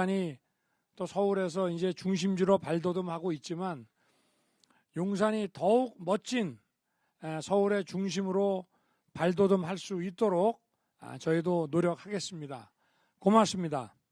용산이 또 서울에서 이제 중심지로 발돋움하고 있지만 용산이 더욱 멋진 서울의 중심으로 발돋움할 수 있도록 아, 저희도 노력하겠습니다. 고맙습니다.